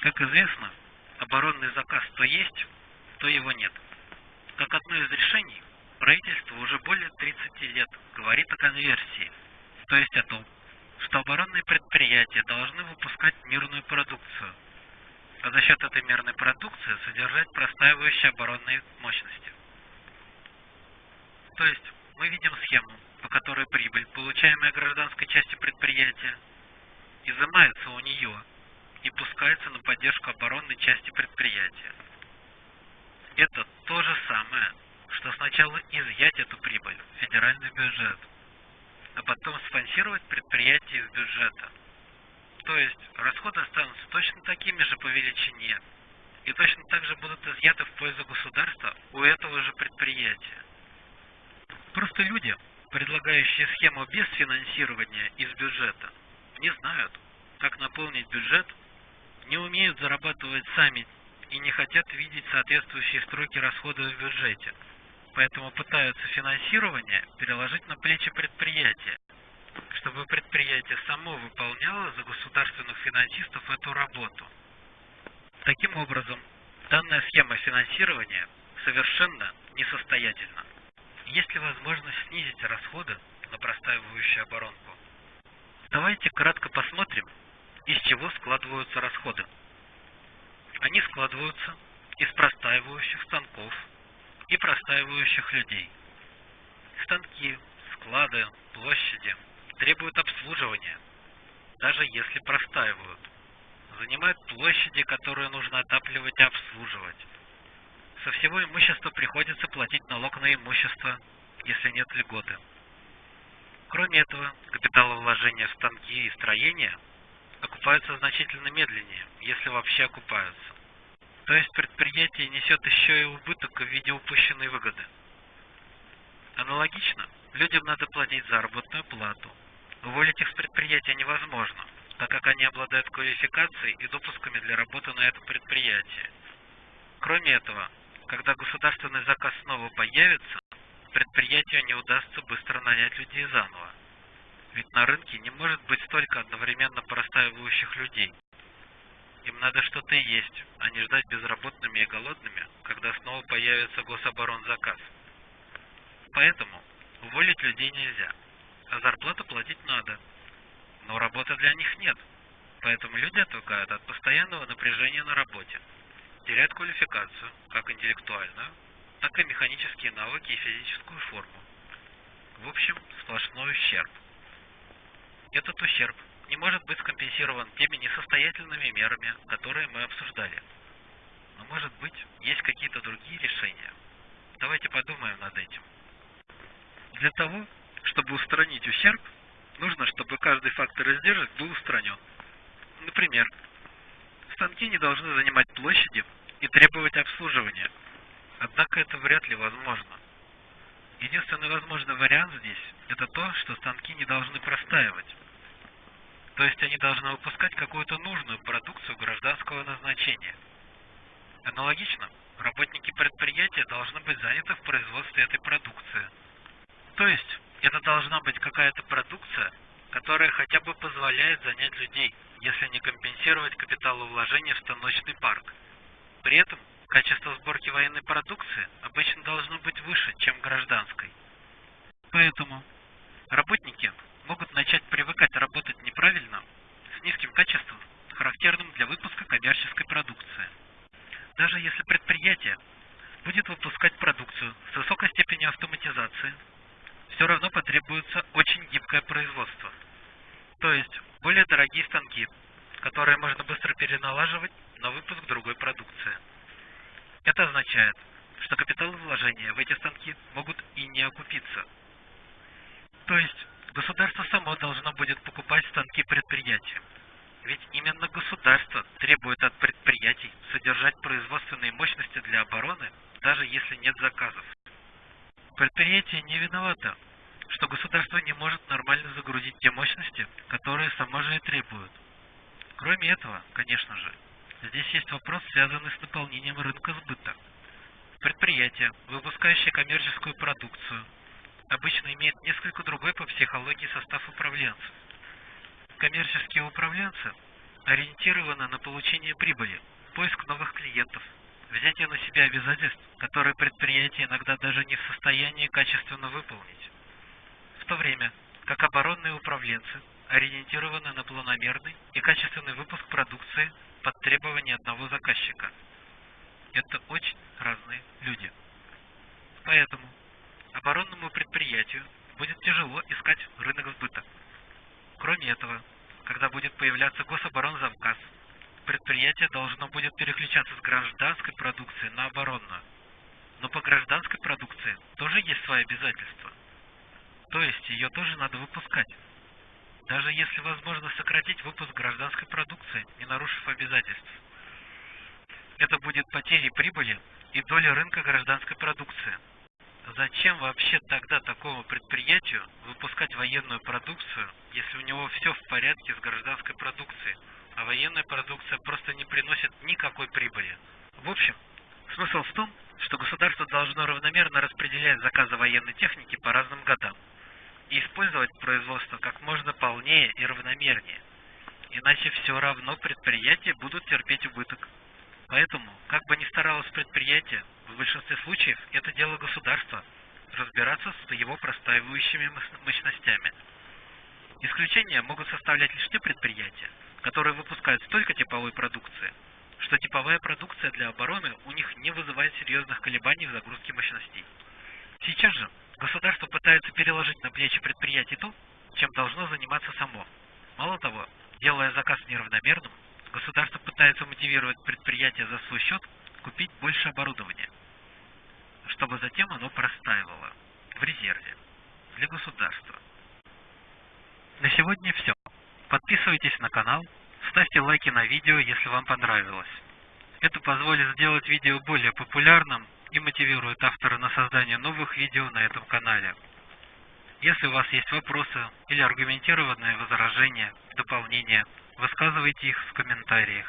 Как известно, оборонный заказ то есть, то его нет. Как одно из решений, правительство уже более 30 лет говорит о конверсии, то есть о том, что оборонные предприятия должны выпускать мирную продукцию, а за счет этой мирной продукции содержать простаивающие оборонные мощности. То есть мы видим схему, по которой прибыль, получаемая гражданской части предприятия, изымается у нее и пускается на поддержку оборонной части предприятия. Это то же самое, что сначала изъять эту прибыль в федеральный бюджет, а потом спонсировать предприятие из бюджета. То есть расходы останутся точно такими же по величине и точно так же будут изъяты в пользу государства у этого же предприятия. Просто люди, предлагающие схему без финансирования из бюджета, не знают, как наполнить бюджет, не умеют зарабатывать сами и не хотят видеть соответствующие строки расходов в бюджете. Поэтому пытаются финансирование переложить на плечи предприятия, чтобы предприятие само выполняло за государственных финансистов эту работу. Таким образом, данная схема финансирования совершенно несостоятельна. Есть ли возможность снизить расходы на простаивающую оборонку? Давайте кратко посмотрим, из чего складываются расходы. Они складываются из простаивающих станков и простаивающих людей. Станки, склады, площади требуют обслуживания, даже если простаивают. Занимают площади, которые нужно отапливать и обслуживать. Со всего имущества приходится платить налог на имущество, если нет льготы. Кроме этого, капиталовложения в станки и строения окупаются значительно медленнее, если вообще окупаются. То есть предприятие несет еще и убыток в виде упущенной выгоды. Аналогично, людям надо платить заработную плату. Уволить их с предприятия невозможно, так как они обладают квалификацией и допусками для работы на этом предприятии. Кроме этого, когда государственный заказ снова появится, предприятию не удастся быстро нанять людей заново. Ведь на рынке не может быть столько одновременно простаивающих людей. Им надо что-то есть, а не ждать безработными и голодными, когда снова появится гособоронзаказ. Поэтому уволить людей нельзя, а зарплату платить надо. Но работы для них нет, поэтому люди отвыкают от постоянного напряжения на работе теряют квалификацию, как интеллектуальную, так и механические навыки и физическую форму. В общем, сплошной ущерб. Этот ущерб не может быть скомпенсирован теми несостоятельными мерами, которые мы обсуждали. Но может быть, есть какие-то другие решения. Давайте подумаем над этим. Для того, чтобы устранить ущерб, нужно, чтобы каждый фактор издержек был устранен. Например, станки не должны занимать площади, и требовать обслуживания. Однако это вряд ли возможно. Единственный возможный вариант здесь – это то, что станки не должны простаивать. То есть они должны выпускать какую-то нужную продукцию гражданского назначения. Аналогично, работники предприятия должны быть заняты в производстве этой продукции. То есть это должна быть какая-то продукция, которая хотя бы позволяет занять людей, если не компенсировать капиталовложение в станочный парк – при этом качество сборки военной продукции обычно должно быть выше, чем гражданской. Поэтому работники могут начать привыкать работать неправильно, с низким качеством, характерным для выпуска коммерческой продукции. Даже если предприятие будет выпускать продукцию с высокой степенью автоматизации, все равно потребуется очень гибкое производство. То есть более дорогие станки, которые можно быстро переналаживать на выпуск другой продукции. Это означает, что капиталовложения в эти станки могут и не окупиться. То есть государство само должно будет покупать станки предприятия. Ведь именно государство требует от предприятий содержать производственные мощности для обороны, даже если нет заказов. Предприятие не виновато, что государство не может нормально загрузить те мощности, которые само же и требует. Кроме этого, конечно же, здесь есть вопрос, связанный с наполнением рынка сбыта. Предприятие, выпускающее коммерческую продукцию, обычно имеет несколько другой по психологии состав управленцев. Коммерческие управленцы ориентировано на получение прибыли, поиск новых клиентов, взятие на себя обязательств, которые предприятие иногда даже не в состоянии качественно выполнить. В то время как оборонные управленцы ориентированы на планомерный и качественный выпуск продукции под требования одного заказчика. Это очень разные люди. Поэтому оборонному предприятию будет тяжело искать рынок сбыта. Кроме этого, когда будет появляться гособоронзавказ, предприятие должно будет переключаться с гражданской продукции на оборонную. Но по гражданской продукции тоже есть свои обязательства. То есть ее тоже надо выпускать. Даже если возможно сократить выпуск гражданской продукции, не нарушив обязательств. Это будет потерей прибыли и доли рынка гражданской продукции. Зачем вообще тогда такому предприятию выпускать военную продукцию, если у него все в порядке с гражданской продукцией, а военная продукция просто не приносит никакой прибыли? В общем, смысл в том, что государство должно равномерно распределять заказы военной техники по разным годам и использовать производство как можно полнее и равномернее. Иначе все равно предприятия будут терпеть убыток. Поэтому, как бы ни старалось предприятие, в большинстве случаев это дело государства разбираться с его простаивающими мощностями. Исключения могут составлять лишь те предприятия, которые выпускают столько типовой продукции, что типовая продукция для обороны у них не вызывает серьезных колебаний в загрузке мощностей. Сейчас же государство пытается переложить на плечи предприятий то, чем должно заниматься само. Мало того, делая заказ неравномерным, государство пытается мотивировать предприятие за свой счет купить больше оборудования, чтобы затем оно простаивало в резерве для государства. На сегодня все. Подписывайтесь на канал, ставьте лайки на видео, если вам понравилось. Это позволит сделать видео более популярным и мотивирует автора на создание новых видео на этом канале. Если у вас есть вопросы или аргументированные возражения, дополнения, высказывайте их в комментариях.